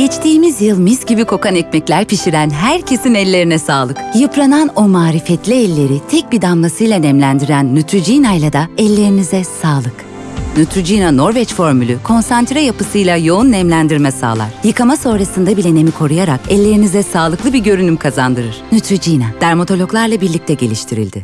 Geçtiğimiz yıl mis gibi kokan ekmekler pişiren herkesin ellerine sağlık. Yıpranan o marifetli elleri tek bir damlasıyla nemlendiren Neutrogena ile de ellerinize sağlık. Neutrogena Norveç formülü konsantre yapısıyla yoğun nemlendirme sağlar. Yıkama sonrasında bile nemi koruyarak ellerinize sağlıklı bir görünüm kazandırır. Neutrogena, dermatologlarla birlikte geliştirildi.